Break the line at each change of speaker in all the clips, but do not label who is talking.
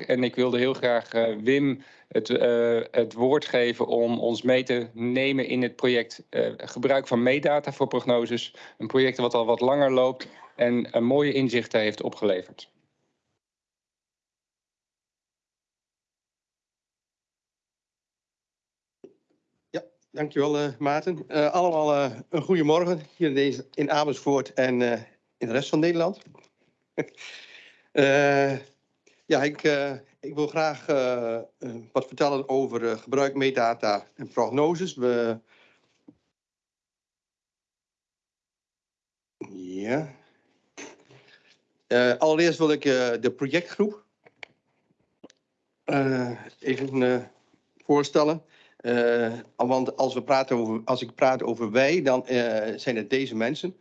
En ik wilde heel graag uh, Wim het, uh, het, woord geven om ons mee te nemen in het project uh, gebruik van meetdata voor prognoses. Een project wat al wat langer loopt en een mooie inzichten heeft opgeleverd.
Ja, dankjewel Maarten. allemaal een goede morgen hier in, deze, in Amersfoort en in de rest van Nederland. ja, ik ik wil graag uh, wat vertellen over gebruik metadata en prognoses. We... Ja. Allereerst wil ik de projectgroep even voorstellen. want als, we praten over, als ik praat over wij, dan zijn het deze mensen.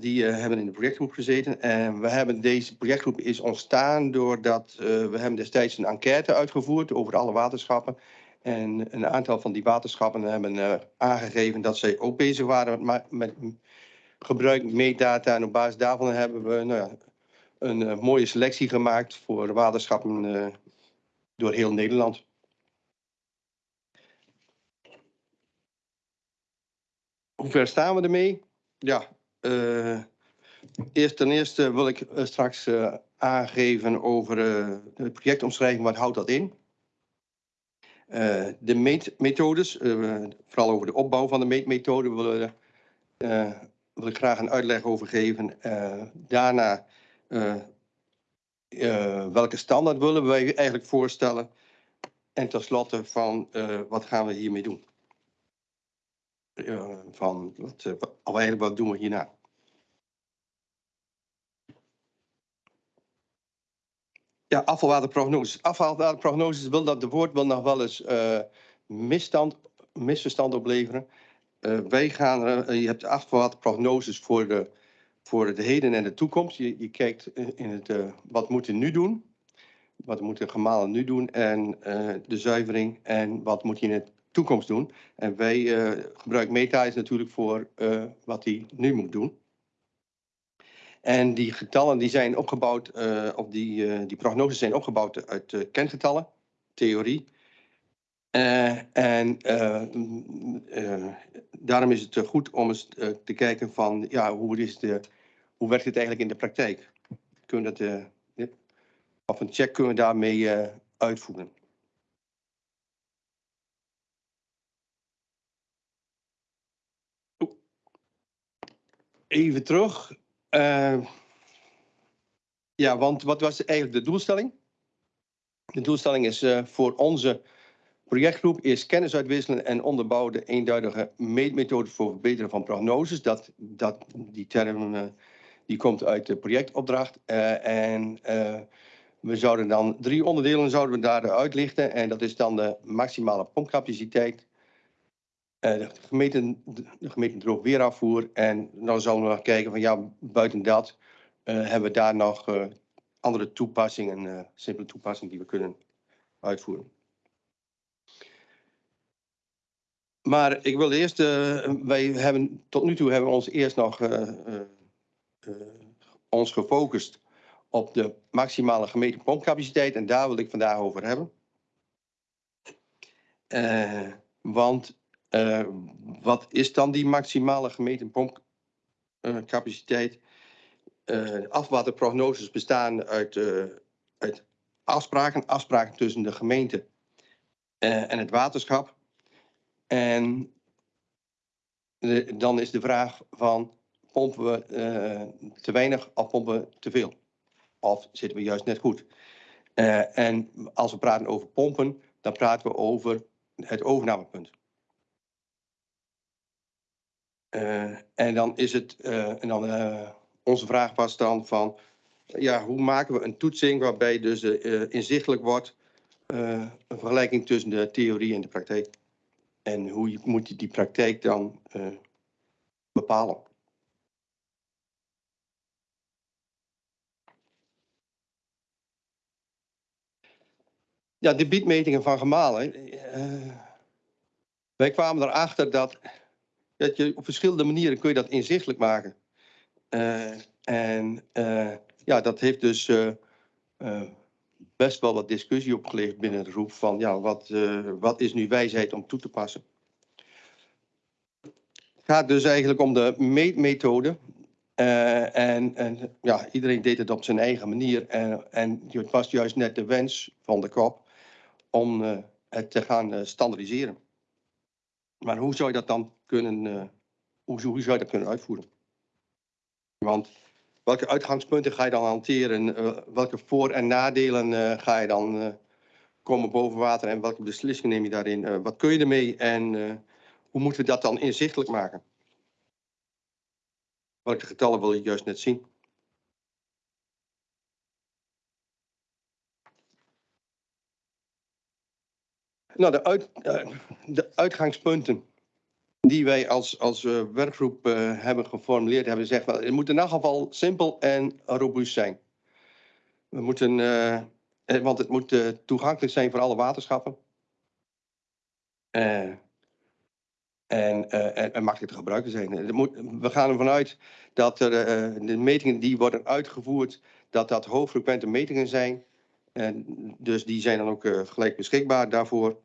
Die uh, hebben in de projectgroep gezeten. En we hebben, deze projectgroep is ontstaan doordat uh, we hebben destijds een enquête uitgevoerd over alle waterschappen. En een aantal van die waterschappen hebben uh, aangegeven dat zij ook bezig waren met, met gebruik meetdata. En op basis daarvan hebben we nou ja, een mooie selectie gemaakt voor waterschappen door heel Nederland. Hoe ver staan we ermee? Ja, uh, eerst ten eerste wil ik uh, straks uh, aangeven over de projectomschrijving. Wat houdt dat in? de meetmethodes, vooral over de opbouw van de meetmethode, wil, wil ik graag een uitleg over geven. daarna welke standaard willen wij eigenlijk voorstellen? En tenslotte van wat gaan we hiermee doen? Uh, van wat, uh, eigenlijk wat doen we hierna. Ja, afvalwaterprognoses. Afvalwaterprognoses wil dat de woord wil nog wel eens uh, misstand, misverstand opleveren. wij gaan, je hebt afvalwaterprognoses voor de, voor de heden en de toekomst. Je, je kijkt in het, wat moeten we nu doen? Wat moeten gemalen nu doen? En de zuivering en wat moet je in het toekomst doen. En wij uh, gebruiken meta is natuurlijk voor uh, wat hij nu moet doen. En die getallen die zijn opgebouwd, uh, of die, die prognoses zijn opgebouwd uit kengetallen, theorie. en daarom is het goed om eens te kijken van, ja, hoe, is de, hoe werkt het eigenlijk in de praktijk? Kunnen dat, of een check kunnen we daarmee uitvoeren. Even terug. Uh, ja, want wat was eigenlijk de doelstelling? De doelstelling is uh, voor onze projectgroep is kennis uitwisselen en onderbouwen de eenduidige meetmethode voor verbeteren van prognoses. Dat, dat, die term uh, die komt uit de projectopdracht. en we zouden dan drie onderdelen zouden we daar uitlichten. En dat is dan de maximale pompcapaciteit, de, gemeente, de droog weerafvoer. En dan zullen we nog kijken van ja, buiten dat uh, hebben we daar nog uh, andere toepassingen, simpele toepassingen die we kunnen uitvoeren. Maar ik wil eerst, wij hebben tot nu toe hebben we ons eerst nog ons gefocust op de maximale gemeten pompcapaciteit en daar wil ik vandaag over hebben. want uh, wat is dan die maximale gemeten pompcapaciteit? Uh, afwaterprognoses bestaan uit, uh, uit afspraken, afspraken tussen de gemeente en het waterschap. En dan is de vraag van pompen we te weinig of pompen we te veel? Of zitten we juist net goed? en als we praten over pompen, dan praten we over het overnamepunt. Uh, en dan is het, uh, en dan uh, onze vraag was dan van, ja, hoe maken we een toetsing waarbij dus inzichtelijk wordt een vergelijking tussen de theorie en de praktijk? En hoe moet je die praktijk dan bepalen? Ja, de biedmetingen van gemalen. wij kwamen erachter dat dat je op verschillende manieren kun je dat inzichtelijk maken. Uh, en uh, ja, dat heeft dus uh, best wel wat discussie opgeleverd binnen de groep van ja, wat, eh, wat is nu wijsheid om toe te passen. Het gaat dus eigenlijk om de meetmethode. Eh, en, en ja, iedereen deed het op zijn eigen manier. En, en het was juist net de wens van de kop om eh, het te gaan standaardiseren. Maar hoe zou je dat dan kunnen, hoe, hoe zou je dat kunnen uitvoeren? Want welke uitgangspunten ga je dan hanteren? Uh, welke voor- en nadelen uh, ga je dan komen boven water en welke beslissingen neem je daarin? wat kun je ermee en hoe moeten we dat dan inzichtelijk maken? Welke getallen wil je juist net zien? Nou, de, uit, de uitgangspunten die wij als, als uh, werkgroep uh, hebben geformuleerd, hebben gezegd, wel, het moet in elk geval simpel en robuust zijn. We moeten, uh, want het moet toegankelijk zijn voor alle waterschappen. en, en, en, makkelijk te gebruiken zijn. We gaan ervan uit dat er, de metingen die worden uitgevoerd, dat dat hoogfrequente metingen zijn. En dus die zijn dan ook gelijk beschikbaar daarvoor.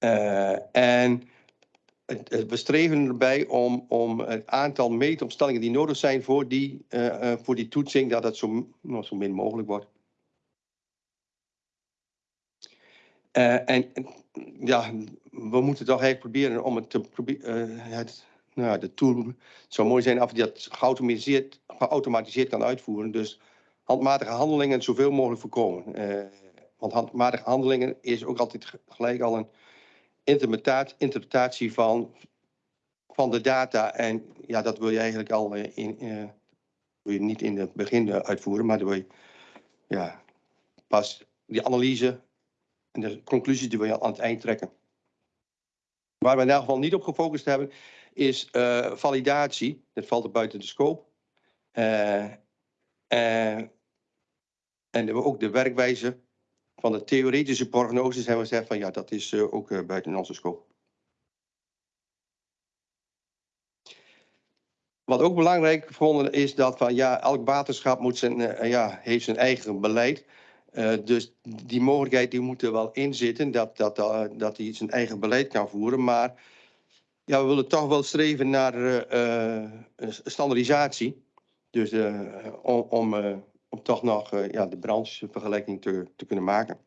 Uh, en we streven erbij om, om het aantal meetomstellingen die nodig zijn voor die, uh, voor die toetsing, dat het zo, nou, zo min mogelijk wordt. Uh, en ja, we moeten toch eigenlijk proberen om het te proberen. het, nou, de tool zou mooi zijn af die dat geautomatiseerd, geautomatiseerd kan uitvoeren. Dus handmatige handelingen zoveel mogelijk voorkomen. want handmatige handelingen is ook altijd gelijk al een interpretatie van, van de data. En ja, dat wil je eigenlijk al eh, in, uh, wil je niet in het begin uitvoeren, maar dan wil je ja, pas die analyse en de conclusies die wil je aan het eind trekken. Waar we in elk geval niet op gefocust hebben, is uh, validatie. Dat valt buiten de scope. Uh, en ook de werkwijze van de theoretische prognoses hebben we gezegd van ja, dat is uh, ook uh, buiten onze scope. Wat ook belangrijk gevonden is dat van ja, elk waterschap moet zijn, uh, ja, heeft zijn eigen beleid. dus die mogelijkheid die moet er wel in zitten, dat, dat, dat hij zijn eigen beleid kan voeren. Maar ja, we willen toch wel streven naar standaardisatie. Dus om, om om toch nog uh, ja, de branchevergelijking te, te kunnen maken.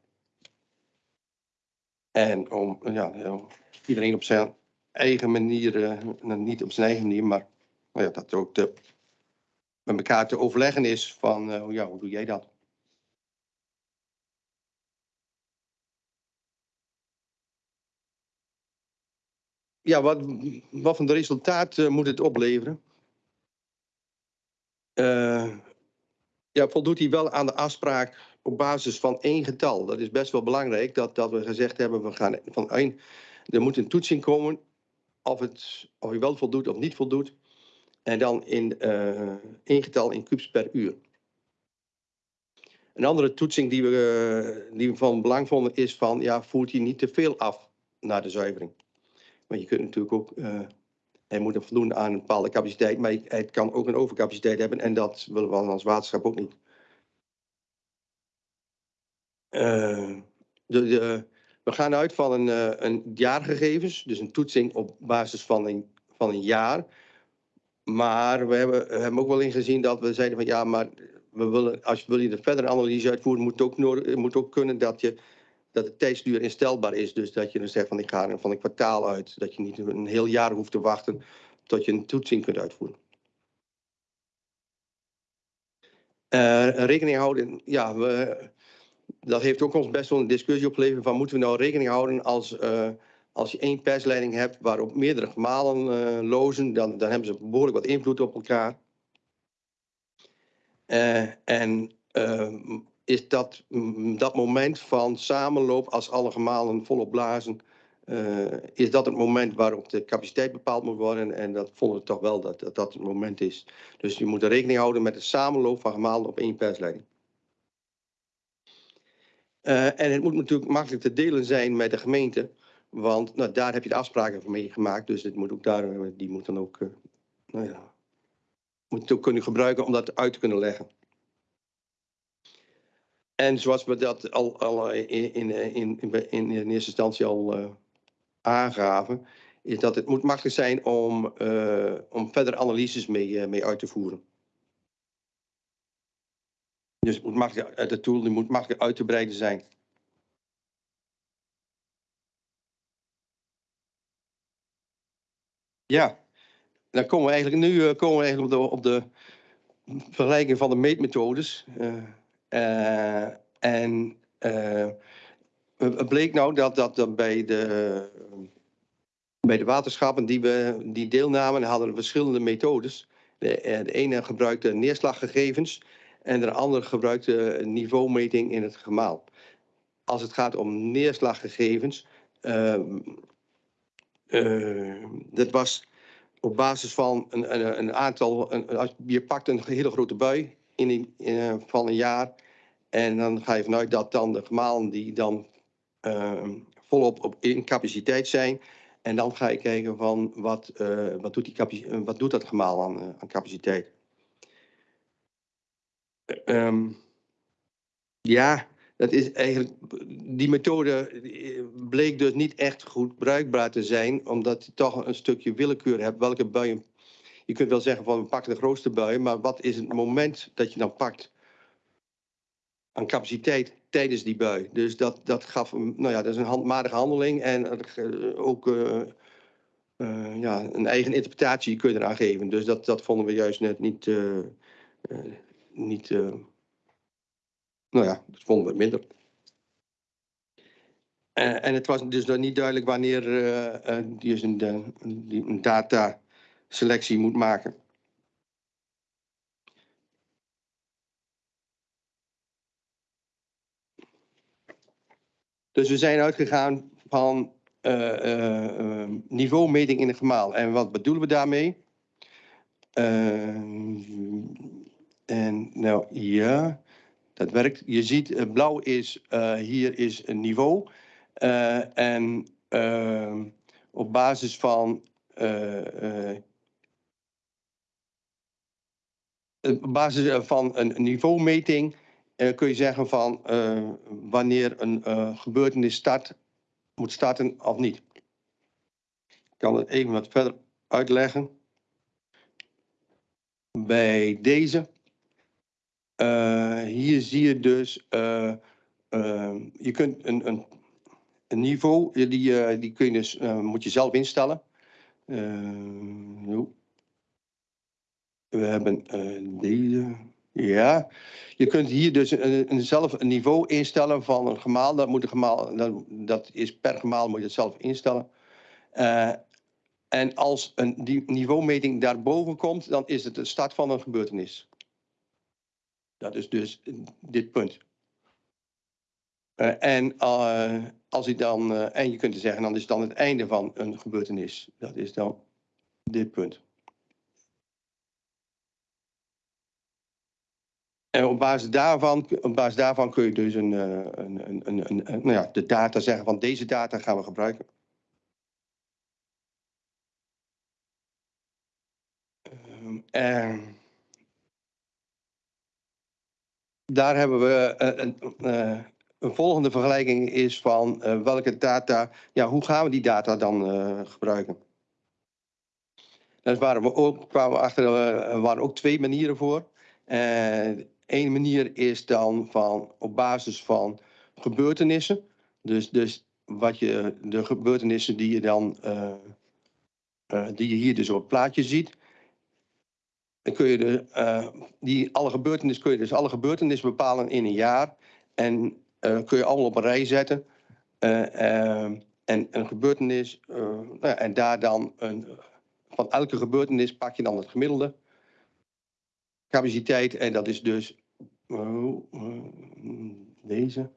En om ja, iedereen op zijn eigen manier, uh, niet op zijn eigen manier, maar nou ja, dat ook met elkaar te overleggen is van uh, ja, hoe doe jij dat? Ja, wat, wat van de resultaat moet het opleveren? Ja, voldoet hij wel aan de afspraak op basis van één getal. Dat is best wel belangrijk, dat, dat we gezegd hebben, we gaan van één, er moet een toetsing komen of, het, of hij wel voldoet of niet voldoet. En dan in uh, één getal in kubus per uur. Een andere toetsing die we, uh, die van belang vonden is van, ja, voert hij niet te veel af naar de zuivering. Maar je kunt natuurlijk ook uh, hij moet voldoen aan een bepaalde capaciteit, maar het kan ook een overcapaciteit hebben en dat willen we als waterschap ook niet. Uh, de, we gaan uit van een, uh, een jaargegevens, dus een toetsing op basis van een, van een jaar. Maar we hebben, ook wel ingezien dat we zeiden van ja, maar we willen, als wil je de verdere analyse uitvoeren, moet ook, moet ook kunnen dat je dat de tijdsduur instelbaar is. Dus dat je dan zegt van ik ga van een kwartaal uit. Dat je niet een heel jaar hoeft te wachten tot je een toetsing kunt uitvoeren. Uh, rekening houden, ja, we, dat heeft ook ons best wel een discussie opgeleverd van moeten we nou rekening houden als, uh, als je één persleiding hebt waarop meerdere gemalen uh, lozen, dan, dan hebben ze behoorlijk wat invloed op elkaar. en is dat, mm, dat moment van samenloop als alle gemalen volop blazen, uh, is dat het moment waarop de capaciteit bepaald moet worden. En dat vonden we toch wel dat, dat dat het moment is. Dus je moet rekening houden met de samenloop van gemalen op één persleiding. Uh, en het moet natuurlijk makkelijk te delen zijn met de gemeente. Want nou, daar heb je de afspraken mee gemaakt. Dus het moet ook daar, die moet dan ook, nou ja, moet ook kunnen gebruiken om dat uit te kunnen leggen. En zoals we dat al, al in, in, in, in, in eerste instantie al uh, aangaven, is dat het moet makkelijk zijn om, uh, om verder analyses mee, mee uit te voeren. Dus het moet makkelijk, de tool die moet makkelijk uit te breiden zijn. Ja, dan komen we eigenlijk nu komen we eigenlijk op de, op de vergelijking van de meetmethodes. Uh, en het bleek nou dat, dat, bij, de, bij de waterschappen die, we, die deelnamen hadden verschillende methodes. De, de ene gebruikte neerslaggegevens en de andere gebruikte niveaumeting in het gemaal. Als het gaat om neerslaggegevens, uh, dat was op basis van een, een, een aantal, een, je pakt een hele grote bui in, in, van een jaar en dan ga je vanuit dat dan de gemalen die dan uh, volop op, in capaciteit zijn. En dan ga je kijken van wat, uh, wat, doet, die wat doet dat gemaal aan, aan capaciteit. Um, ja, dat is eigenlijk, die methode bleek dus niet echt goed bruikbaar te zijn, omdat je toch een stukje willekeur hebt welke buien. Je kunt wel zeggen van we pakken de grootste buien, maar wat is het moment dat je dan pakt aan capaciteit tijdens die bui? Dus dat, dat gaf, nou ja, dat is een handmatige handeling en ook uh, uh, ja, een eigen interpretatie kun je eraan geven. Dus dat, dat vonden we juist net niet, niet nou ja, dat vonden we minder. En het was dus nog niet duidelijk wanneer die dus een, die een data selectie moet maken. Dus we zijn uitgegaan van niveaumeting in het gemaal. En wat bedoelen we daarmee? en nou ja, dat werkt. Je ziet, uh, blauw is, uh, hier is een niveau. Uh, en op basis van op basis van een niveaumeting kun je zeggen van wanneer een gebeurtenis start, moet starten of niet. Ik kan het even wat verder uitleggen. Bij deze hier zie je dus, je kunt een, een, een niveau, die, die kun je dus, moet je zelf instellen. We hebben deze, ja. Je kunt hier dus een, zelf een niveau instellen van een gemaal. Dat, moet een gemaal dat, is per gemaal moet je het zelf instellen. en als een die niveaumeting daarboven komt, dan is het de start van een gebeurtenis. Dat is dus dit punt. Uh, en uh, als je dan, en je kunt zeggen, dan is het dan het einde van een gebeurtenis. Dat is dan dit punt. En op basis daarvan, op basis daarvan kun je dus een, een, een, een, een nou ja, de data zeggen van deze data gaan we gebruiken. Um, daar hebben we uh, een, uh, volgende vergelijking is van uh, welke data, ja, hoe gaan we die data dan gebruiken? Daar waren we ook, kwamen er waren ook twee manieren voor. Eén manier is dan van op basis van gebeurtenissen. Dus, dus wat je, de gebeurtenissen die je dan, die je hier dus op het plaatje ziet. Dan kun je de, uh, die alle gebeurtenissen kun je dus alle gebeurtenissen bepalen in een jaar. En kun je allemaal op een rij zetten. Uh, en een gebeurtenis, nou, en daar dan een, van elke gebeurtenis pak je dan het gemiddelde capaciteit. En dat is dus deze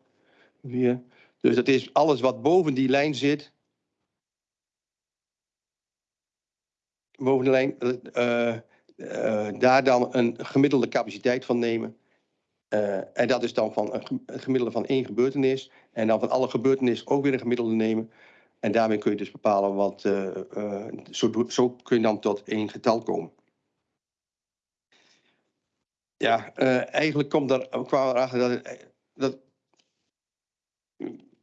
weer. Dus dat is alles wat boven die lijn zit. Boven de lijn uh, daar dan een gemiddelde capaciteit van nemen. En dat is dan van een gemiddelde van één gebeurtenis. En dan van alle gebeurtenissen ook weer een gemiddelde nemen. En daarmee kun je dus bepalen wat. Zo, zo, kun je dan tot één getal komen. Ja, eigenlijk komt er, kwamen we erachter dat het dat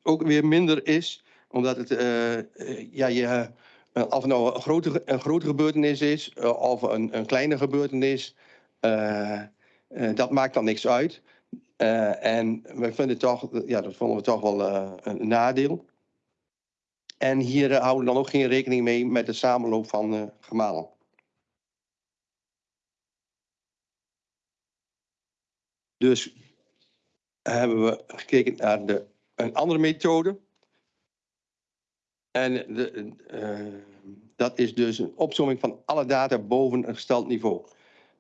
ook weer minder is, omdat het, eh, eh, ja, je, eh, of nou een grote, een grote gebeurtenis is eh, of een, een kleine gebeurtenis, eh, eh, dat maakt dan niks uit. Eh, en we vinden toch, ja, dat vonden we toch wel eh, een nadeel. En hier eh, houden we dan ook geen rekening mee met de samenloop van eh gemalen. Dus hebben we gekeken naar de, een andere methode. En de, eh, dat is dus een opzomming van alle data boven een gesteld niveau.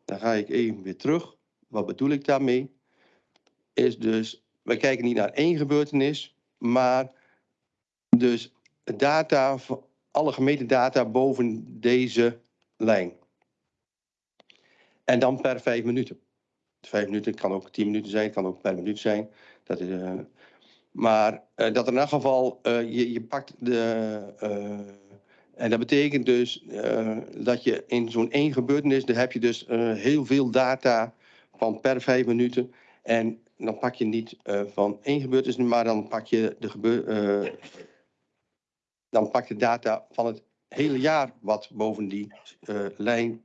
Dan ga ik even weer terug. Wat bedoel ik daarmee? Is dus, we kijken niet naar één gebeurtenis, maar dus data, alle gemeten data boven deze lijn. En dan per vijf minuten. Vijf minuten kan ook tien minuten zijn, kan ook per minuut zijn. Dat is, eh, maar eh, dat in elk geval, eh, je, je pakt de. en dat betekent dus dat je in zo'n één gebeurtenis, daar heb je dus heel veel data van per vijf minuten. En dan pak je niet van één gebeurtenis, maar dan pak je de gebeur, dan pak je data van het hele jaar wat boven die lijn,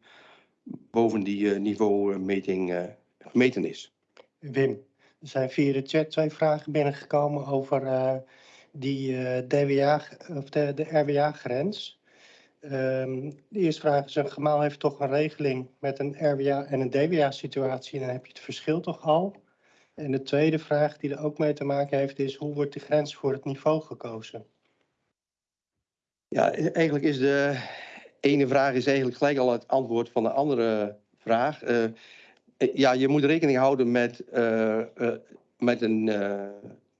boven die niveaumeting eh, gemeten is.
Wim, er zijn via de chat twee vragen binnengekomen over eh, die eh, DWA, of de, de RWA-grens. Ehm, de eerste vraag is, een gemaal heeft toch een regeling met een RWA en een DWA-situatie, dan heb je het verschil toch al? En de tweede vraag die er ook mee te maken heeft is, hoe wordt de grens voor het niveau gekozen?
Ja, eigenlijk is de ene vraag is eigenlijk gelijk al het antwoord van de andere vraag. Eh, ja, je moet rekening houden met, eh, eh, met een eh,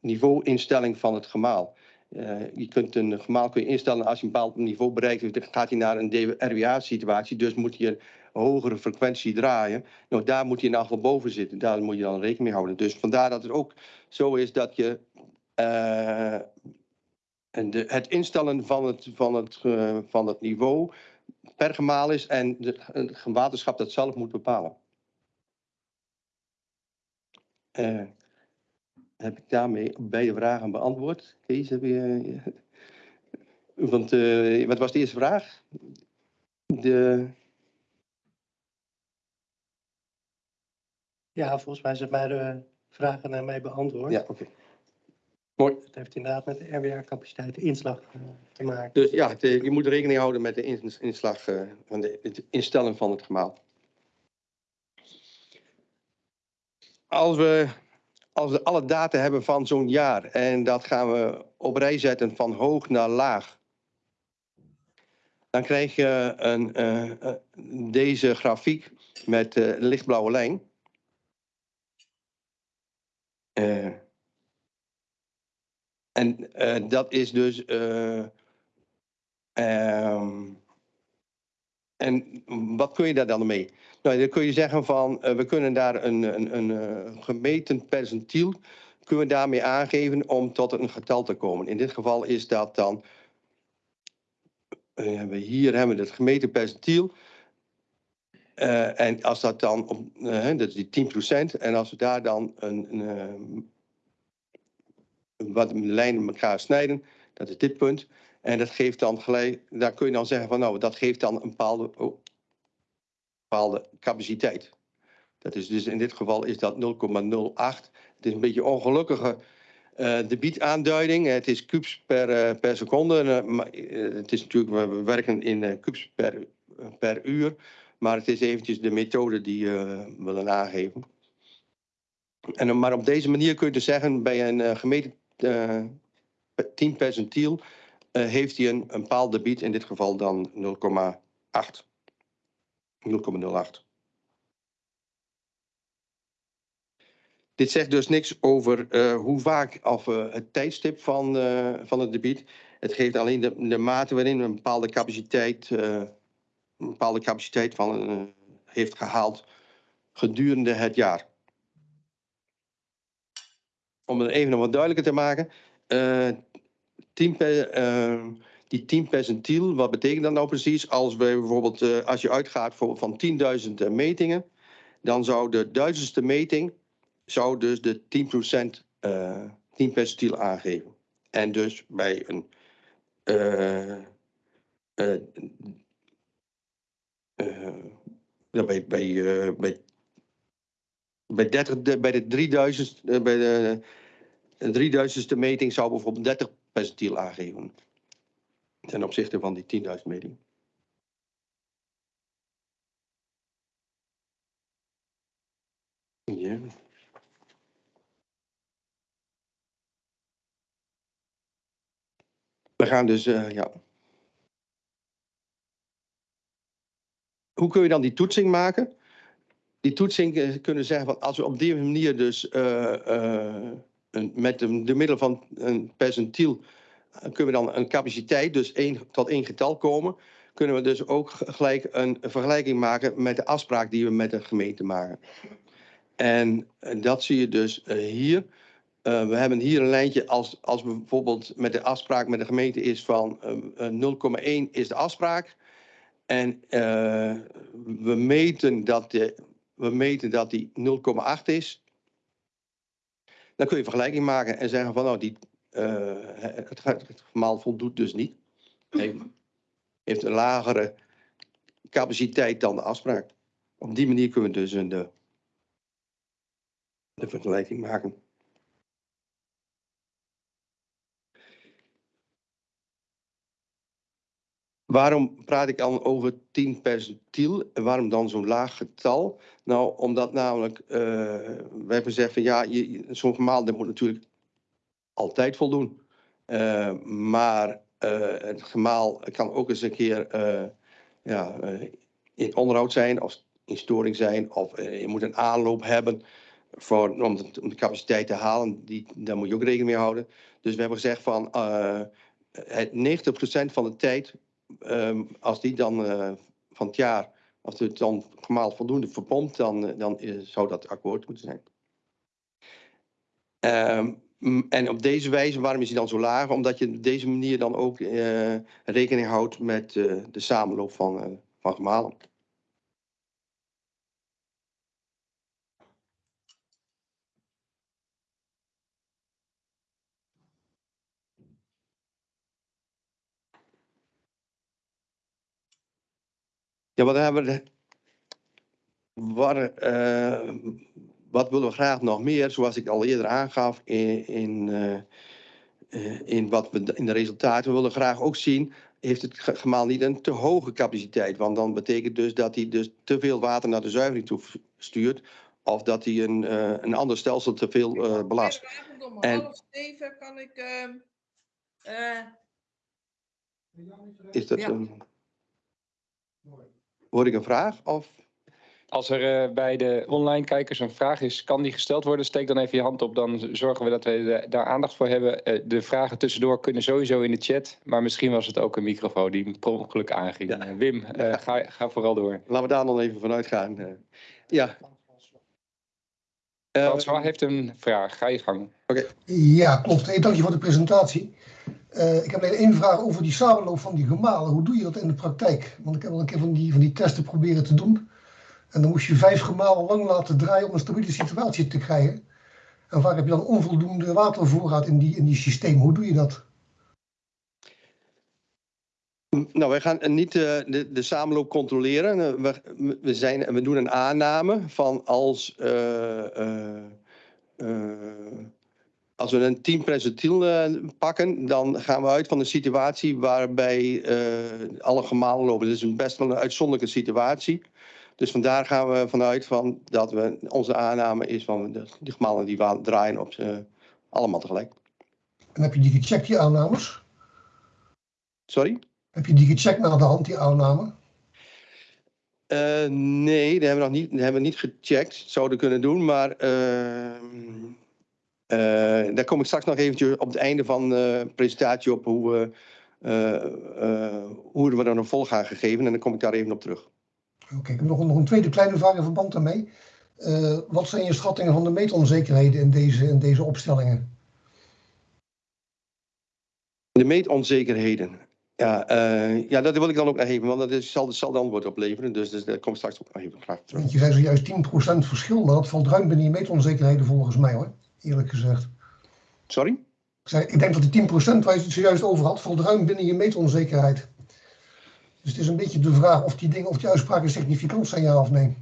niveauinstelling van het gemaal. Eh, je kunt een gemaal kun je instellen als je een bepaald niveau bereikt, dan gaat hij naar een RWA-situatie, dus moet je een hogere frequentie draaien. Nou, daar moet je in ieder geval boven zitten, daar moet je dan rekening mee houden. Dus vandaar dat het ook zo is dat je eh, de, het instellen van het, van, het, eh, van het niveau per gemaal is en de, het waterschap dat zelf moet bepalen. Eh, heb ik daarmee beide vragen beantwoord? Kees, heb je... Want, eh, wat was de eerste vraag? De,
Ja, volgens mij zijn beide vragen daarmee beantwoord.
ja, oké. Mooi.
Het heeft inderdaad met de RWA-capaciteit de inslag eh, te maken.
Dus ja, eh, je moet rekening houden met de ins- inslag eh, van de, het instellen van het gemaal. Als we, als we alle data hebben van zo'n jaar en dat gaan we op rij zetten van hoog naar laag, dan krijg je een, eh, eh, deze grafiek met een lichtblauwe lijn. En dat is dus. ehm, en wat kun je daar dan mee? Nou, dan kun je zeggen van eh, we kunnen daar een, een, een eh, gemeten percentiel kunnen we daarmee aangeven om tot een getal te komen. In dit geval is dat dan. eh, hier hebben we het gemeten percentiel. En als dat dan op, dat is die 10%, en als we daar dan een, een, wat lijnen elkaar snijden, dat is dit punt. En dat geeft dan gelijk, daar kun je dan zeggen van nou, dat geeft dan een bepaalde, oh, bepaalde capaciteit. Dat is dus in dit geval is dat 0,08. Het is een beetje ongelukkige eh debietaanduiding. Het is kubus per, eh, per seconde. Eh, maar, het is natuurlijk, we werken in kubus per, per uur. Maar het is eventjes de methode die we willen aangeven. En, maar op deze manier kun je dus zeggen, bij een gemeten eh 10 percentiel heeft hij een, een bepaald debiet, in dit geval dan 0,8. 0,08. Dit zegt dus niks over eh, hoe vaak of eh, het tijdstip van, eh, van het debiet. Het geeft alleen de, de mate waarin een bepaalde capaciteit, een bepaalde capaciteit van, heeft gehaald gedurende het jaar. Om het even nog wat duidelijker te maken. eh, 10 per, die 10 percentiel, wat betekent dat nou precies? Als we bijvoorbeeld, eh, als je uitgaat van 10.000 metingen, dan zou de duizendste meting zou dus de 10% eh 10 percentiel aangeven. En dus bij een eh, eh, eh, bij, bij, eh, bij, bij, 30, de- bij de 3000, eh, bij de 3000ste meting zou bijvoorbeeld 30 percentiel aangeven. Ten opzichte van die 10.000 meting. Ja. We gaan dus, eh, ja. Hoe kun je dan die toetsing maken? Die toetsing eh, kunnen zeggen van als we op die manier dus eh, een, met de, de middel van een percentiel kunnen we dan een capaciteit, dus één, tot één getal komen. Kunnen we dus ook gelijk een vergelijking maken met de afspraak die we met de gemeente maken. En eh, dat zie je dus eh, hier. Eh, we hebben hier een lijntje als, als bijvoorbeeld met de afspraak met de gemeente is van eh, eh, 0,1 is de afspraak. En we, meten dat de, we meten dat die 0,8 is. Dan kun je vergelijking maken en zeggen van nou, die, het, gaat- het gemaal voldoet dus niet. Heeft, een lagere capaciteit dan de afspraak. Op die manier kunnen we dus een, de, de vergelijking maken. Waarom praat ik dan over 10 percentiel? En waarom dan zo'n laag getal? Nou, omdat namelijk, eh we hebben gezegd van ja, zo'n gemaal moet natuurlijk altijd voldoen. Eh, maar eh, het gemaal kan ook eens een keer eh, ja, in onderhoud zijn of in storing zijn. Of je moet een aanloop hebben voor, om, de, capaciteit te halen. Die, daar moet je ook rekening mee houden. Dus we hebben gezegd van het 90% van de tijd Ehm, als die dan van het jaar, als het dan gemaal voldoende verpompt, dan, dan zou dat akkoord moeten zijn. Ehm, en op deze wijze, waarom is hij dan zo laag? Omdat je op deze manier dan ook eh, rekening houdt met eh, de samenloop van, eh, van gemalen. Ja, wat hebben we? Waar, wat willen we graag nog meer? Zoals ik al eerder aangaf in, in, eh, in wat we in de resultaten we willen graag ook zien. Heeft het ge- gemaal niet een te hoge capaciteit? Want dan betekent dus dat hij dus te veel water naar de zuivering toe stuurt. Of dat hij een, eh, een ander stelsel te veel eh, belast.
Om
En-
half zeven kan ik. ehm, eh,
Is dat
Ja.
een. Hoor ik een vraag? Of?
Als er eh, bij de online kijkers een vraag is, kan die gesteld worden? Steek dan even je hand op, dan zorgen we dat we de- daar aandacht voor hebben. Eh, de vragen tussendoor kunnen sowieso in de chat, maar misschien was het ook een microfoon die per ongeluk aanging.
Ja.
Eh, Wim, eh, ga, ga vooral door.
Laten we daar dan even vanuit gaan. eh. ja. Eh,
François heeft een vraag, ga je gang.
Ja, klopt. Hey, dank je voor de presentatie. Eh, ik heb alleen één vraag over die samenloop van die gemalen. Hoe doe je dat in de praktijk? Want ik heb al een keer van die, van die testen proberen te doen. En dan moest je vijf gemalen lang laten draaien om een stabiele situatie te krijgen. En vaak heb je dan onvoldoende watervoorraad in die, in die systeem. Hoe doe je dat?
Nou, wij gaan niet eh, de, de samenloop controleren. Eh, We, we, zijn, we doen een aanname van als, eh, als we een 10 percentiel pakken, dan gaan we uit van een situatie waarbij alle gemalen lopen. Dat is best wel een uitzonderlijke situatie. Dus vandaar gaan we vanuit van dat we, onze aanname is van de, die gemalen die draaien op z'n- allemaal tegelijk.
En heb je die gecheckt, die aannames?
Sorry?
Heb je die gecheckt naar de hand, die aanname?
Eh, nee, dat hebben we nog niet, dat hebben we niet gecheckt. Zouden kunnen doen, maar ehm, eh, daar kom ik straks nog eventjes op het einde van de presentatie op hoe we, eh, eh, hoe we dan een volg gaan gegeven. En dan kom ik daar even op terug.
Oké, ik heb nog, nog een tweede kleine vraag in verband daarmee. Eh, wat zijn je schattingen van de meetonzekerheden in deze, in deze opstellingen?
De meetonzekerheden. Ja, eh, ja, dat wil ik dan ook nog even, want dat is, zal, zal dan worden opleveren. Dus, dus daar kom ik straks ook nog even graag terug.
Want je zei zojuist 10% verschil, maar dat valt ruim binnen je meetonzekerheden volgens mij hoor, eerlijk gezegd.
Sorry?
Ik, zei, ik denk dat die 10% waar je het zojuist over had, valt ruim binnen je meetonzekerheid. Dus het is een beetje de vraag of die dingen, of die uitspraken significant zijn, ja of nee.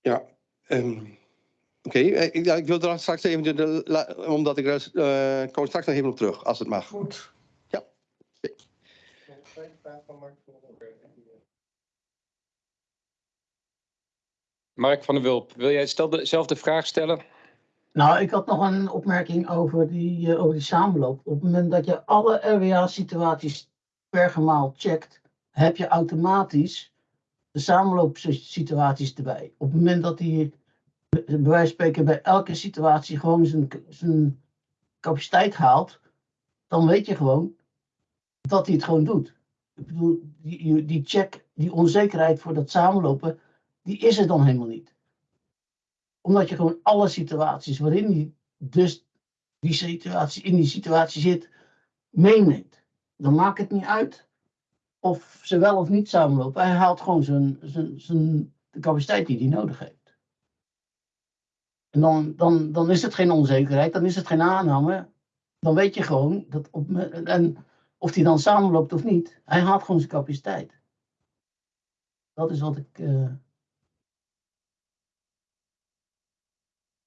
Ja. ehm, Oké, eh, ik, ja, ik wil er straks even, de, de- la- omdat ik er, eh, kom straks nog even op terug, als het mag.
Goed.
Mark van der Wulp, wil jij dezelfde vraag stellen?
Nou, ik had nog een opmerking over die, eh, over die samenloop. Op het moment dat je alle RWA-situaties per gemaal checkt, heb je automatisch de samenloopsituaties erbij. Op het moment dat hij, bij wijze van spreken, bij elke situatie gewoon zijn, zijn capaciteit haalt, dan weet je gewoon dat hij het gewoon doet. Ik bedoel, die, die check, die onzekerheid voor dat samenlopen, die is er dan helemaal niet omdat je gewoon alle situaties waarin hij dus die situatie, in die situatie zit, meeneemt. Dan maakt het niet uit of ze wel of niet samenlopen. Hij haalt gewoon zijn, zijn, zijn, de capaciteit die hij nodig heeft. En dan, dan, dan is het geen onzekerheid, dan is het geen aanname. Dan weet je gewoon dat op, en of hij dan samenloopt of niet, hij haalt gewoon zijn capaciteit. Dat is wat ik. eh,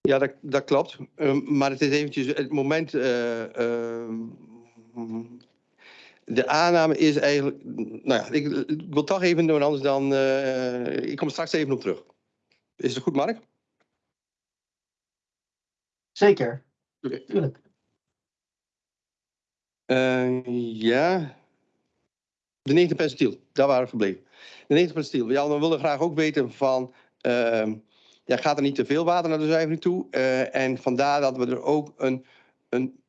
Ja, dat, dat klopt. Ehm, maar het is eventjes het moment. eh, ehm, de aanname is eigenlijk. Nou ja, ik, ik wil toch even doen, anders dan. eh, ik kom er straks even op terug. Is het goed, Mark?
zeker, tuurlijk.
Eh, ja. De 90 percentiel, daar waren we gebleven. De 90 percentiel. Ja, we willen graag ook weten van. ehm, ja, gaat er niet te veel water naar de zuivering toe? Eh, en vandaar dat we er ook een, een,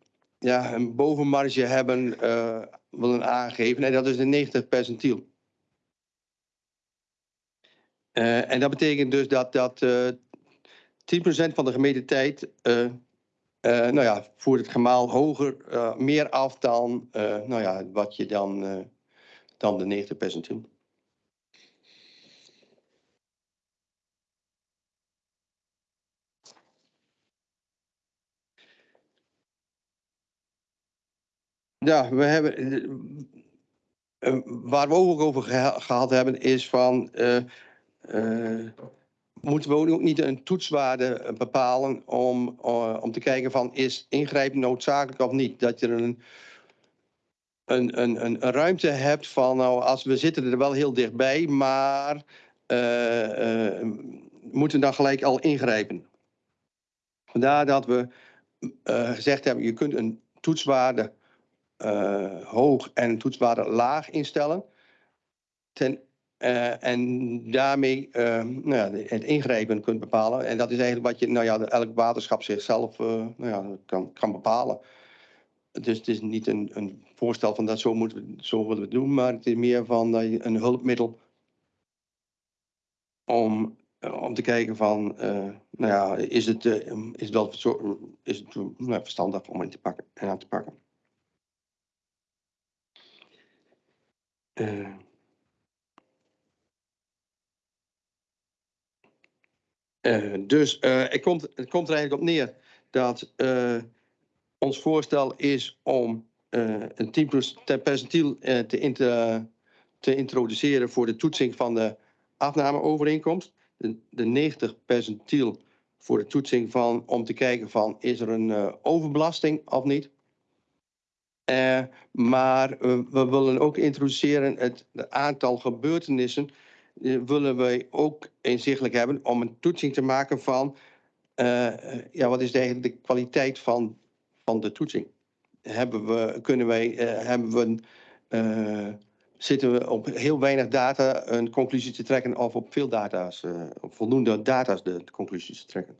ja, een bovenmarge hebben eh, willen aangeven. En dat is de 90 percentiel. Eh, en dat betekent dus dat, dat eh 10% van de gemeten tijd eh, eh, nou ja, voert het gemaal hoger, eh, meer af dan, eh, nou ja, wat je dan, eh, dan de 90 percentiel. Ja, we hebben, eh, eh, waar we ook over geha- gehad hebben, is van, eh, moeten we ook niet een toetswaarde bepalen om, om te kijken van is ingrijpen noodzakelijk of niet? Dat je een, een, een, een, ruimte hebt van nou als we zitten er wel heel dichtbij, maar moeten dan gelijk al ingrijpen. Vandaar dat we gezegd hebben, je kunt een toetswaarde hoog en toetswaarde laag instellen. Ten eh, en daarmee eh, nou ja, het ingrijpen kunt bepalen. En dat is eigenlijk wat je, nou ja, elk waterschap zichzelf eh, nou ja, kan, kan bepalen. Dus het is niet een, een voorstel van dat zo, moeten we, zo willen we doen, maar het is meer van een hulpmiddel om, eh, om te kijken van, eh, nou ja, is het, eh, is wel is het, nou, verstandig om in te pakken en aan te pakken. Eh, Eh, dus eh, het, komt, het komt er eigenlijk op neer dat eh, ons voorstel is om eh, een 10% percentiel eh, te, te introduceren voor de toetsing van de afnameovereenkomst. De, de 90 percentiel voor de toetsing van om te kijken van is er een eh, overbelasting of niet. Eh, maar eh, we willen ook introduceren het, het aantal gebeurtenissen eh, willen wij ook inzichtelijk hebben om een toetsing te maken van ja, wat is eigenlijk de kwaliteit van, van de toetsing? Hebben we, kunnen wij, hebben we, zitten we op heel weinig data een conclusie te trekken of op veel data's, op voldoende data's de, conclusies te trekken?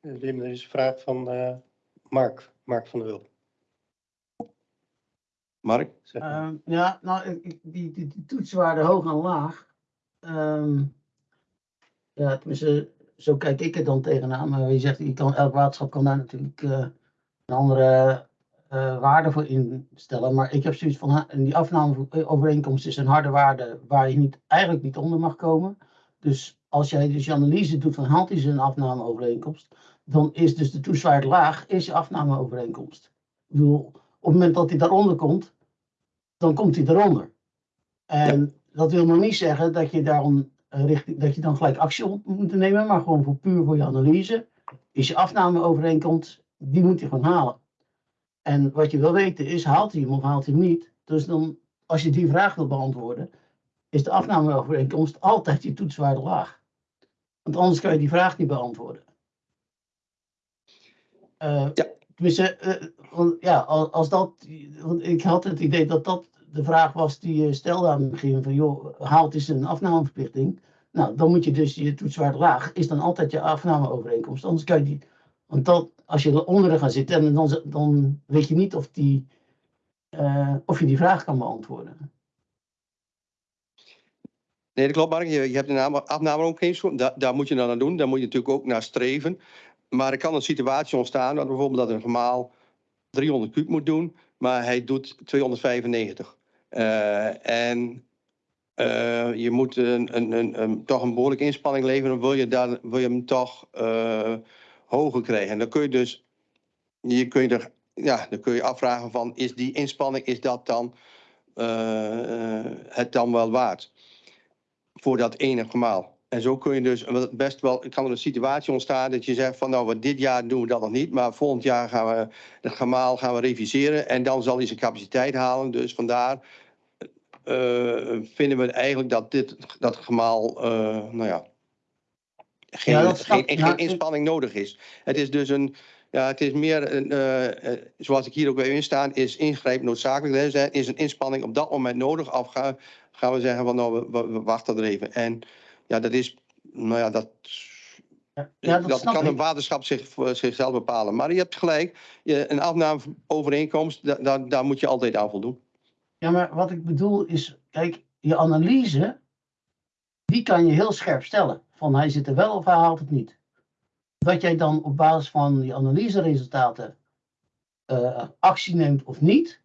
Wim, er is een vraag van Mark, Mark van der Wulp.
Mark?
Ehm, ja, nou, die, die, die hoog en laag. ehm, ja, tenminste, zo kijk ik er dan tegenaan. Maar je zegt, je kan, elk waterschap kan daar natuurlijk eh, een andere eh, waarde voor instellen. Maar ik heb zoiets van, die afnameovereenkomst is een harde waarde waar je niet, eigenlijk niet onder mag komen. Dus als jij dus je analyse doet van haalt hij zijn afnameovereenkomst, dan is dus de toetswaarde laag, is je afnameovereenkomst. Ik bedoel, het moment dat hij daaronder komt, dan komt hij eronder. En dat wil nog niet zeggen dat je, daarom, eh, richting, dat je dan gelijk actie op moet nemen, maar gewoon voor puur voor je analyse is je afnameovereenkomst, die moet je gewoon halen. En wat je wil weten is, haalt hij hem of haalt hij hem niet? Dus dan, als je die vraag wil beantwoorden, is de afnameovereenkomst altijd je toetswaarde laag. Want anders kan je die vraag niet beantwoorden. Eh,
Ja.
Tenminste, eh, ja, als, dat, want ik had het idee dat dat de vraag was die je stelde aan het begin van, joh, haalt is een afnameverplichting? Nou, dan moet je dus je toetswaarde laag, is dan altijd je afnameovereenkomst. Anders kan je die, want dat, als je eronder gaat zitten, en dan, dan weet je niet of, die, eh, of je die vraag kan beantwoorden.
Nee, dat klopt, Mark. Je, je hebt een name- afnameovereenkomst. Daar, daar moet je dan aan doen. Daar moet je natuurlijk ook naar streven. Maar er kan een situatie ontstaan, dat bijvoorbeeld dat een gemaal 300 kuub moet doen, maar hij doet 295. Eh, en eh, je moet een, een, een, toch een behoorlijke inspanning leveren, wil je, wil je hem toch eh, hoger krijgen. En dan kun je dus, je kun je ja, dan kun je afvragen van, is die inspanning, is dat dan het dan wel waard? Voor dat ene gemaal. En zo kun je dus best wel, kan er een situatie ontstaan dat je zegt van nou, wat dit jaar doen we dat nog niet, maar volgend jaar gaan we het gemaal gaan we reviseren en dan zal hij zijn capaciteit halen. Dus vandaar eh, vinden we eigenlijk dat dit, dat gemaal, eh, nou ja, geen,
Ja, dat
geen, geen
ja, ik-
inspanning nodig is. Het is dus een, ja, het is meer, een, eh, zoals ik hier ook weer in staan, is ingrijp noodzakelijk. Is een inspanning op dat moment nodig? Of gaan, gaan we zeggen van nou, we, we, we wachten er even. En ja, dat is, nou ja, dat,
Ja, dat,
kan
ik.
een waterschap zich, zichzelf bepalen. Maar je hebt gelijk, je, een afnameovereenkomst, da, da- daar moet je altijd aan voldoen.
Ja, maar wat ik bedoel is, kijk, je analyse, die kan je heel scherp stellen. Van hij zit er wel of hij haalt het niet. Dat jij dan op basis van die analyseresultaten eh, actie neemt of niet,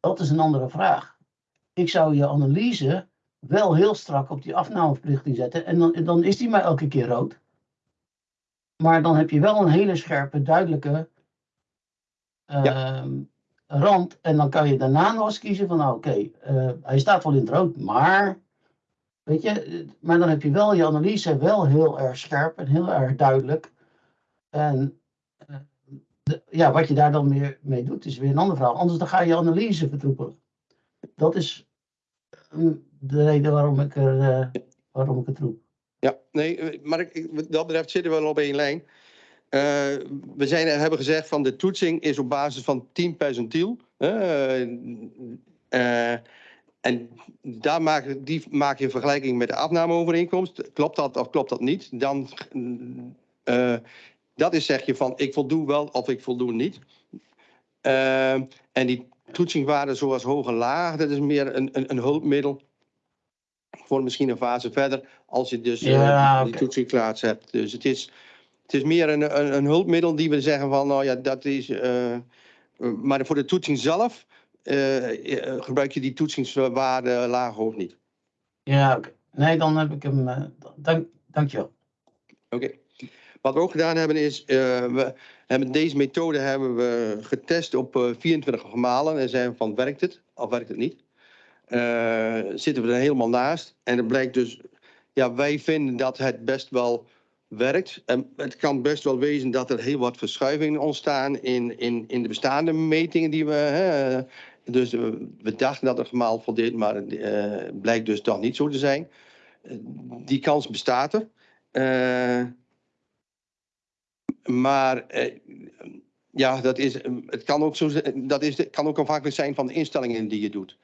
dat is een andere vraag. Ik zou je analyse wel heel strak op die afnameverplichting zetten. En dan, dan is die maar elke keer rood. Maar dan heb je wel een hele scherpe, duidelijke ehm, rand. En dan kan je daarna nog eens kiezen van, nou oké, eh, hij staat wel in het rood, maar, weet je, eh, maar dan heb je wel je analyse wel heel erg scherp en heel erg duidelijk. En eh, de- ja, wat je daar dan meer mee doet, is weer een ander verhaal. Anders dan ga je analyse vertroepelen. Dat is eh, de reden waarom ik, er, eh, waarom ik het roep.
Ja, nee, eh, maar dat betreft zitten we wel op één lijn. Eh, we zijn, hebben gezegd van de toetsing is op basis van 10 percentiel. eh, en daar maak, die maak je vergelijking met de afnameovereenkomst. Klopt dat of klopt dat niet? Dan, dat is zeg je van ik voldoe wel of ik voldoe niet. En die toetsingwaarden zoals hoog en laag, dat is meer een, een, een hulpmiddel voor misschien een fase verder, als je dus eh,
Ja,
die toetsing klaar hebt. Dus het is, het is meer een, een, een hulpmiddel die we zeggen van, nou ja, dat is... eh, maar voor de toetsing zelf eh, gebruik je die toetsingswaarde laag of niet.
Ja, oké. Nee, dan heb ik hem, eh, dank, dankjewel.
Oké. Wat we ook gedaan hebben is, eh, we hebben deze methode hebben we getest op eh, 24 gemalen en zijn van werkt het of werkt het niet. Eh, zitten we er helemaal naast en het blijkt dus, ja wij vinden dat het best wel werkt. En het kan best wel wezen dat er heel wat verschuivingen ontstaan in, in, in de bestaande metingen die we. Hè, dus we dachten dat het gemaal voldeed, maar het eh, blijkt dus toch niet zo te zijn. Die kans bestaat er. Eh, maar ja, dat is, het kan ook, zo, dat is, kan ook afhankelijk zijn van de instellingen die je doet.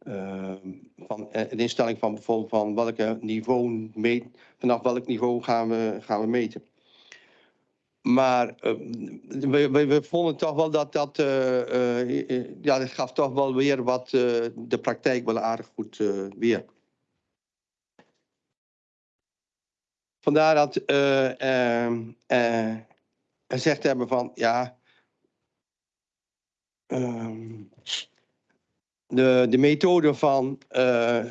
Eh, van, eh, een instelling van bijvoorbeeld van niveau meet, vanaf welk niveau gaan we, gaan we meten. Maar eh, we, we, vonden toch wel dat dat, eh, eh, ja, dat gaf toch wel weer wat de praktijk wel aardig goed weer. Vandaar dat eh, ehm, eh, gezegd hebben van ja. ehm, de, de methode van, eh,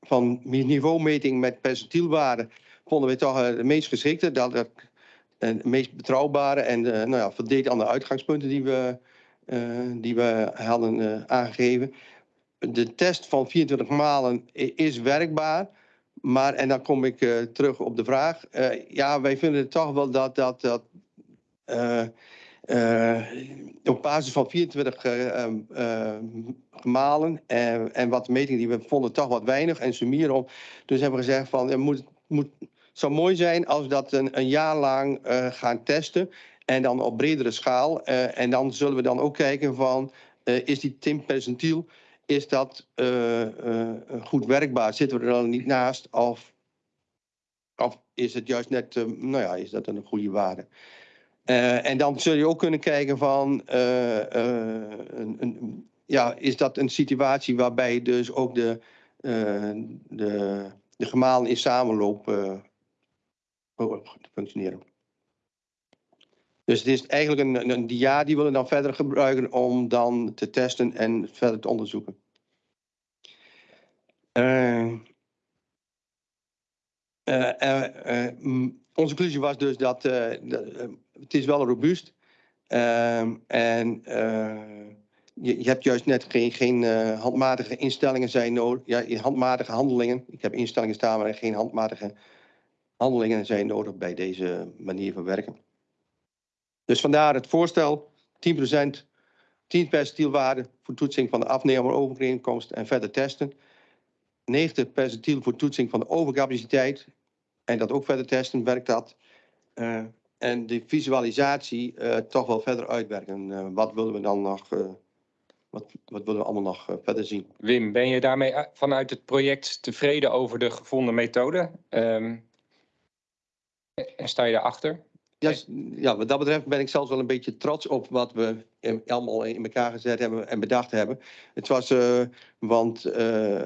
van niveaumeting met percentielwaarden vonden we toch eh, de meest geschikte. Dat en meest betrouwbare en eh, nou ja, aan de uitgangspunten die we, eh, die we hadden eh, aangegeven. De test van 24 malen is werkbaar. Maar, en dan kom ik eh, terug op de vraag. eh, ja, wij vinden het toch wel dat dat. dat eh, eh, op basis van 24 eh, ehm, eh, gemalen en, en wat metingen die we vonden toch wat weinig en summieren op. Dus hebben we gezegd van het moet, moet, zou mooi zijn als we dat een, een jaar lang eh, gaan testen en dan op bredere schaal. Eh, en dan zullen we dan ook kijken van eh, is die Tim percentiel is dat eh, eh, goed werkbaar? Zitten we er dan niet naast of, of is het juist net, eh, nou ja, is dat een goede waarde? Eh, en dan zul je ook kunnen kijken van, eh, eh, een, een, ja, is dat een situatie waarbij dus ook de, de, de gemalen in samenloop eh, functioneren. Dus het is eigenlijk een, een, dia die we dan verder gebruiken om dan te testen en verder te onderzoeken. Mm, onze conclusie was dus dat het is wel robuust. Ehm, en eh, je, je hebt juist net geen, geen eh, handmatige instellingen zijn nodig. Ja, handmatige handelingen. Ik heb instellingen staan, maar geen handmatige handelingen zijn nodig bij deze manier van werken. Dus vandaar het voorstel 10%, 10 percentielwaarde voor toetsing van de afnemer overeenkomst en verder testen. 90 percentiel voor toetsing van de overcapaciteit en dat ook verder testen, werkt dat. Eh, en de visualisatie eh, toch wel verder uitwerken. Eh, wat willen we dan nog, eh, wat, wat willen we allemaal nog verder zien?
Wim, ben je daarmee vanuit het project tevreden over de gevonden methode? Ehm, en sta je daarachter?
Ja, ja, wat dat betreft ben ik zelfs wel een beetje trots op wat we in- allemaal in elkaar gezet hebben en bedacht hebben. Het was, eh, want, eh,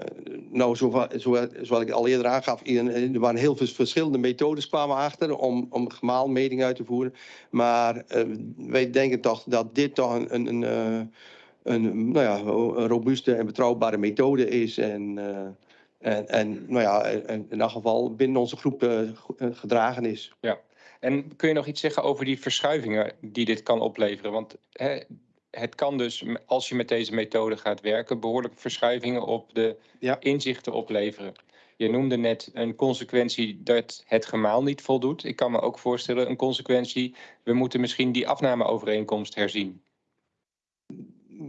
nou, zo, zo, zoals ik al eerder aangaf, in- er waren heel veel verschillende methodes kwamen achter om, om gemaalmetingen uit te voeren. Maar eh, wij denken toch dat dit toch een, een, een, eh, een, nou ja, een robuuste en betrouwbare methode is. En, eh, en, en nou ja, in elk geval binnen onze groep eh, eh, gedragen is.
En kun je nog iets zeggen over die verschuivingen die dit kan opleveren? Want hè, het kan dus, als je met deze methode gaat werken, behoorlijk verschuivingen op de
Ja.
inzichten opleveren. Je noemde net een consequentie dat het gemaal niet voldoet. Ik kan me ook voorstellen een consequentie, we moeten misschien die afnameovereenkomst herzien.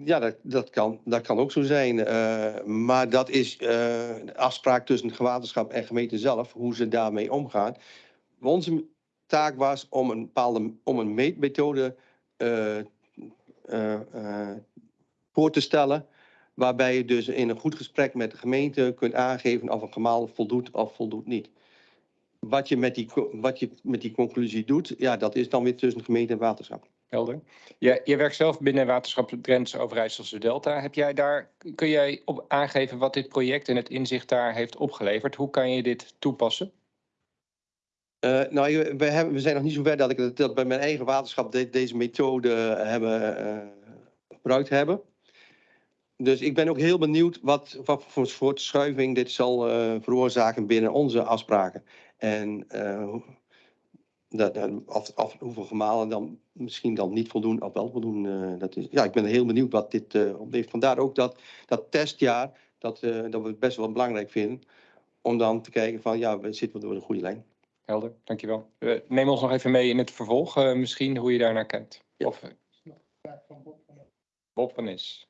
Ja, dat, dat, kan, dat kan ook zo zijn. eh, maar dat is de afspraak tussen het waterschap en gemeente zelf, hoe ze daarmee omgaan. Onze taak was om een bepaalde om een meetmethode eh, eh, eh, voor te stellen. Waarbij je dus in een goed gesprek met de gemeente kunt aangeven of een gemaal voldoet of voldoet niet. Wat je met die, wat je met die conclusie doet, ja, dat is dan weer tussen gemeente en waterschap.
Helder. Je, je werkt zelf binnen waterschap Drentse Overijsselse Delta. Heb jij daar, kun jij op aangeven wat dit project en het inzicht daar heeft opgeleverd? Hoe kan je dit toepassen?
Eh, nou, we, hebben, we zijn nog niet zo ver dat ik dat, bij mijn eigen waterschap de- deze methode hebben, eh, gebruikt hebben. Dus ik ben ook heel benieuwd wat, wat voor soort schuiving dit zal eh, veroorzaken binnen onze afspraken. En eh, dat, of, of hoeveel gemalen dan misschien dan niet voldoen of wel voldoen. eh, dat is, ja, ik ben heel benieuwd wat dit oplevert. Vandaar ook dat, dat testjaar, dat, eh, dat we het best wel belangrijk vinden. Om dan te kijken van, ja, we zitten we door de goede lijn.
Helder, dankjewel. Neem ons nog even mee in het vervolg, uh, misschien hoe je daar naar kijkt.
Ja.
Of, Bob van Is.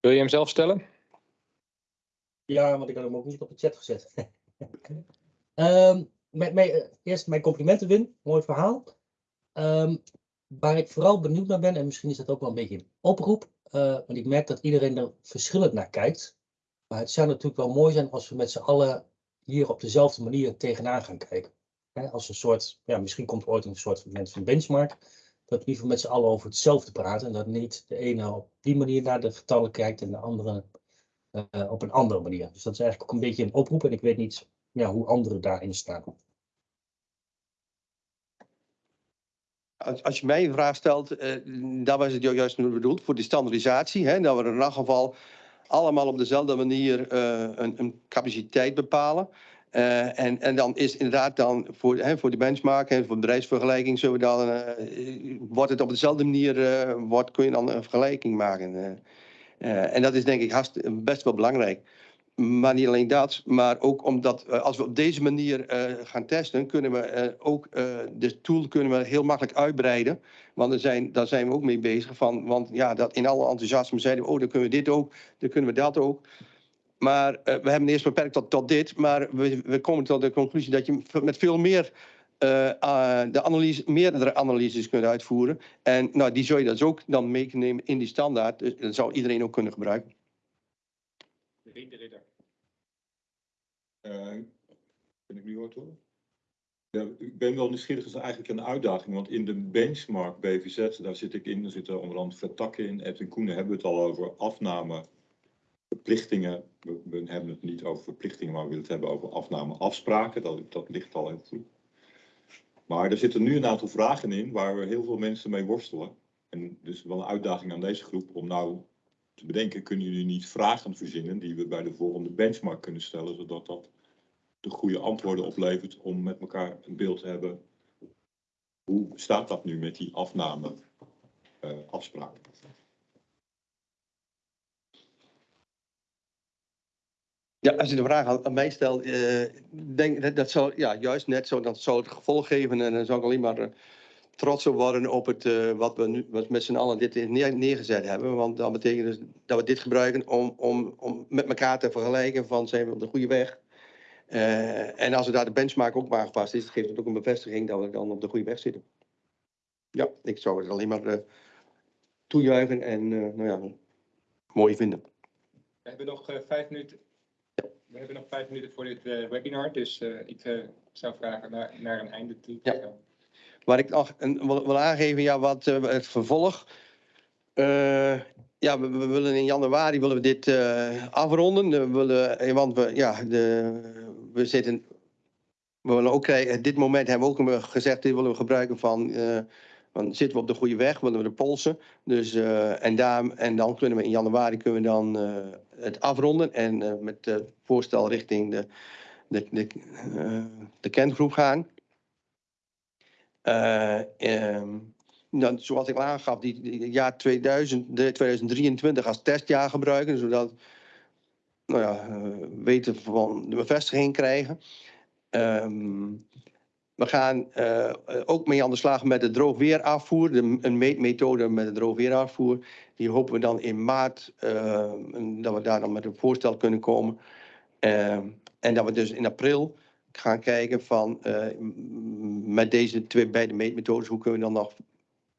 Wil je hem zelf stellen?
Ja, want ik had hem ook niet op de chat gezet. um, mijn, mijn, eerst mijn complimenten, Wim. Mooi verhaal. Um, waar ik vooral benieuwd naar ben, en misschien is dat ook wel een beetje een oproep, uh, want ik merk dat iedereen er verschillend naar kijkt. Maar het zou natuurlijk wel mooi zijn als we met z'n allen hier op dezelfde manier tegenaan gaan kijken. Als een soort, ja, misschien komt ooit een soort moment van benchmark, dat we met z'n allen over hetzelfde praten. En dat niet de ene op die manier naar de getallen kijkt en de andere uh, op een andere manier. Dus dat is eigenlijk ook een beetje een oproep en ik weet niet ja, hoe anderen daarin staan.
Als, als je mij een vraag stelt, uh, daar was het juist bedoeld voor die standaardisatie. Hè, dat we in elk geval allemaal op dezelfde manier uh, een, een, capaciteit bepalen. Eh, en, en dan is inderdaad dan voor, hè, voor de benchmark en voor de bedrijfsvergelijking zullen we dan, eh, wordt het op dezelfde manier, eh, wordt, kun je dan een vergelijking maken. eh. Eh, en dat is denk ik best wel belangrijk. Maar niet alleen dat, maar ook omdat eh, als we op deze manier eh, gaan testen, kunnen we eh, ook de tool kunnen we heel makkelijk uitbreiden. Want er zijn, daar zijn we ook mee bezig. Van, want ja, dat in alle enthousiasme zeiden we, oh, dan kunnen we dit ook, dan kunnen we dat ook. Maar we hebben eerst beperkt tot, tot dit, maar we, we komen tot de conclusie dat je met veel meer eh, de analyse, meerdere analyses kunt uitvoeren. En nou, die zou je dus ook dan meenemen in die standaard. Dus dat zou iedereen ook kunnen gebruiken.
Ben ik nu hoort hoor? Ja, ik ben wel nieuwsgierig, dat is eigenlijk een uitdaging, want in de benchmark BVZ, daar zit ik in, er zitten onder andere vertakken in. Edwin Koenen hebben we het al over afname, verplichtingen. We, hebben het niet over verplichtingen, maar we willen het hebben over afname afspraken. Dat, dat ligt al heel goed. Maar er zitten nu een aantal vragen in waar we heel veel mensen mee worstelen. En dus wel een uitdaging aan deze groep om nou te bedenken, kunnen jullie niet vragen verzinnen die we bij de volgende benchmark kunnen stellen, zodat dat de goede antwoorden oplevert om met elkaar een beeld te hebben. Hoe staat dat nu met die afname eh?
Ja, als je de vraag aan, mij stelt, eh, denk dat dat zou ja, juist net zo, dat zou het gevolg geven en dan zou ik alleen maar eh, trots op worden op het eh, wat we nu wat met z'n allen dit neer, neergezet hebben. Want dat betekent dus dat we dit gebruiken om, om, om met elkaar te vergelijken van zijn we op de goede weg. Eh, en als we daar de benchmark ook maar aangepast is, geeft het ook een bevestiging dat we dan op de goede weg zitten. Ja, ik zou het alleen maar eh, toejuichen en nou ja, mooi vinden.
We hebben nog vijf minuten. We hebben nog vijf minuten voor dit webinar, dus ik zou vragen naar, naar een einde toe. te
Ja. Waar ik nog een, wil, aangeven, ja, wat eh, het vervolg. Eh, ja, we, willen in januari willen we dit eh, afronden. We willen, want we, ja, de, we zitten. We willen ook krijgen, dit moment hebben we ook gezegd, dit willen we gebruiken van. van zitten we op de goede weg, willen we de polsen. Dus, en, daar, en dan kunnen we in januari kunnen we dan het afronden. En met het voorstel richting de, de, de, de kerngroep gaan. Eh, ehm, nou, zoals ik al aangaf, die, die jaar 2000, de 2023 als testjaar gebruiken, zodat nou ja, eh, weten van de bevestiging krijgen. Ehm, we gaan eh, ook mee aan de slag met de droogweerafvoer, de, een meetmethode met de droogweerafvoer. Die hopen we dan in maart, dat we daar dan met een voorstel kunnen komen. Ehm, en dat we dus in april gaan kijken van eh, met deze twee beide meetmethodes, hoe kunnen we dan nog,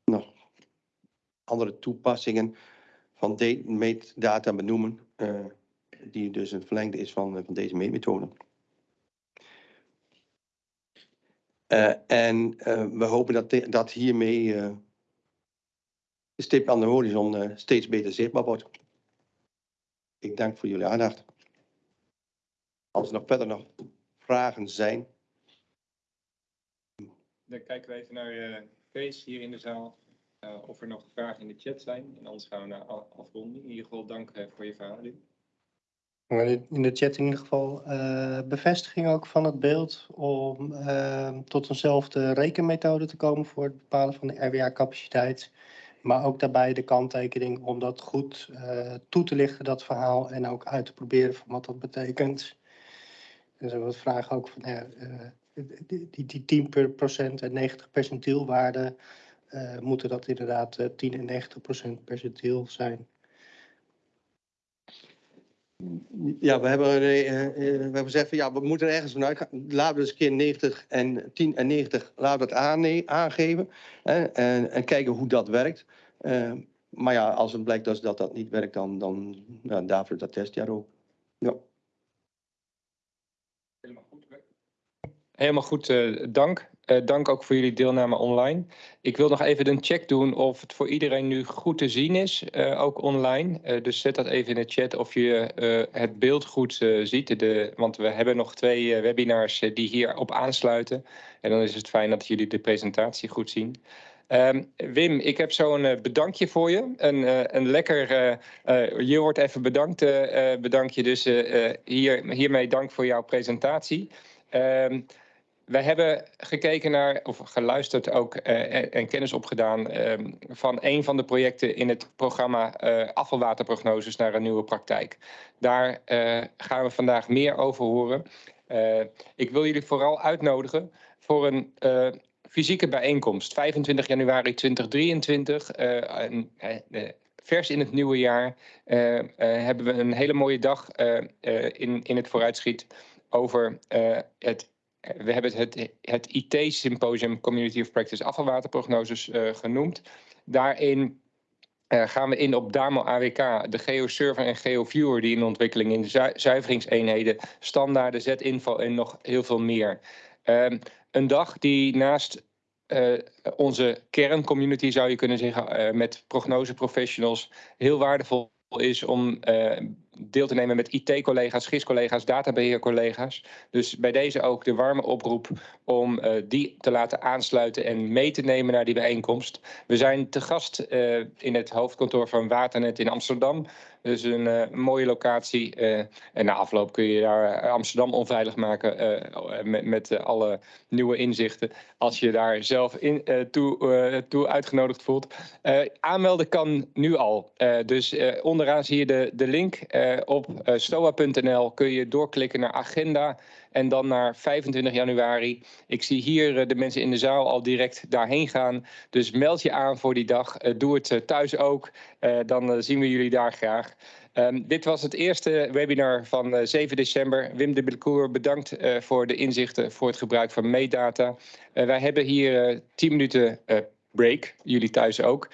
nog andere toepassingen van meetdata benoemen, eh, die dus een verlengde is van, eh, van deze meetmethode. En we hopen dat, dat hiermee de stip aan de horizon steeds beter zichtbaar wordt. Ik dank voor jullie aandacht. Als er nog verder nog vragen zijn.
Dan kijken we even naar eh Kees hier in de zaal. eh, of er nog vragen in de chat zijn. En anders gaan we naar afronding. In ieder geval dank eh, voor je verhaal.
In de chat in ieder geval eh, bevestiging ook van het beeld om tot eenzelfde rekenmethode te komen voor het bepalen van de RWA-capaciteit. Maar ook daarbij de kanttekening om dat goed eh, toe te lichten, dat verhaal, en ook uit te proberen van wat dat betekent. Er zijn wat vragen ook van ja, eh, die, die, die 10 per procent en 90 percentielwaarden, eh, moeten dat inderdaad eh, 10 en 90 procent percentiel zijn.
Ja, we hebben, eh, eh, we hebben gezegd van ja, we moeten er ergens vanuit gaan. Laten we eens een keer 90 en 10 en 90, laten we dat aangeven. Hè, en, en kijken hoe dat werkt. Eh, maar ja, als het blijkt dat dat, dat niet werkt, dan, dan ja, daarvoor dat testjaar ook. Ja.
Helemaal goed. Helemaal goed, eh, dank. Eh, dank ook voor jullie deelname online. Ik wil nog even een check doen of het voor iedereen nu goed te zien is, eh, ook online. Dus zet dat even in de chat of je het beeld goed ziet. De, want we hebben nog twee webinars die hierop aansluiten. En dan is het fijn dat jullie de presentatie goed zien. Ehm, Wim, ik heb zo'n bedankje voor je. Een, een lekker, je wordt even bedankt, eh, bedankje. Dus hier, hiermee dank voor jouw presentatie. Ehm, wij hebben gekeken naar, of geluisterd ook eh, en, en kennis opgedaan ehm, van een van de projecten in het programma eh, afvalwaterprognoses naar een nieuwe praktijk. Daar eh, gaan we vandaag meer over horen. Ik wil jullie vooral uitnodigen voor een fysieke bijeenkomst. 25 januari 2023, eh, en, eh, eh, vers in het nieuwe jaar, hebben we een hele mooie dag in, in het vooruitschiet over het we hebben het, het, IT-symposium Community of Practice afvalwaterprognoses eh, genoemd. Daarin eh, gaan we in op DAMO AWK, de GeoServer en GeoViewer die in ontwikkeling in de zu- zuiveringseenheden, standaarden, Z-info en nog heel veel meer. Ehm, een dag die naast eh, onze kerncommunity, zou je kunnen zeggen, eh, met prognoseprofessionals, heel waardevol is om eh, deel te nemen met IT-collega's, GIS-collega's, databeheercollega's. Dus bij deze ook de warme oproep om eh, die te laten aansluiten en mee te nemen naar die bijeenkomst. We zijn te gast eh, in het hoofdkantoor van Waternet in Amsterdam. Dus een eh, mooie locatie. eh, en na afloop kun je daar eh, Amsterdam onveilig maken met, met alle nieuwe inzichten. Als je daar zelf in, toe, toe uitgenodigd voelt. Aanmelden kan nu al. Dus onderaan zie je de, de link. Op stoa.nl kun je doorklikken naar agenda. En dan naar 25 januari. Ik zie hier eh, de mensen in de zaal al direct daarheen gaan. Dus meld je aan voor die dag. Eh, doe het eh, thuis ook. Dan zien we jullie daar graag. Ehm, dit was het eerste webinar van eh, 7 december. Wim de Belcour, bedankt voor de inzichten voor het gebruik van meetdata. Eh, wij hebben hier eh 10 minuten break, jullie thuis ook.